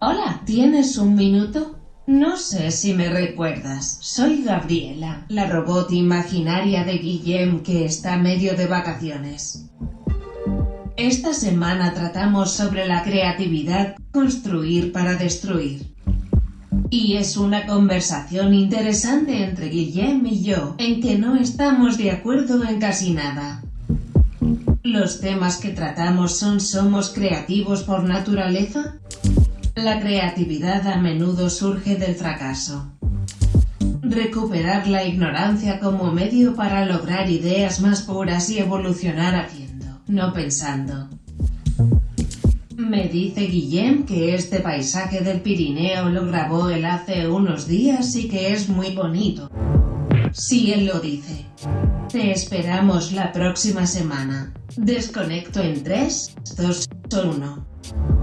Hola, ¿tienes un minuto? No sé si me recuerdas, soy Gabriela, la robot imaginaria de Guillem que está medio de vacaciones. Esta semana tratamos sobre la creatividad, construir para destruir. Y es una conversación interesante entre Guillem y yo, en que no estamos de acuerdo en casi nada. Los temas que tratamos son ¿somos creativos por naturaleza? La creatividad a menudo surge del fracaso. Recuperar la ignorancia como medio para lograr ideas más puras y evolucionar haciendo, no pensando. Me dice Guillem que este paisaje del Pirineo lo grabó él hace unos días y que es muy bonito. Si él lo dice. Te esperamos la próxima semana. Desconecto en 3, 2, 1.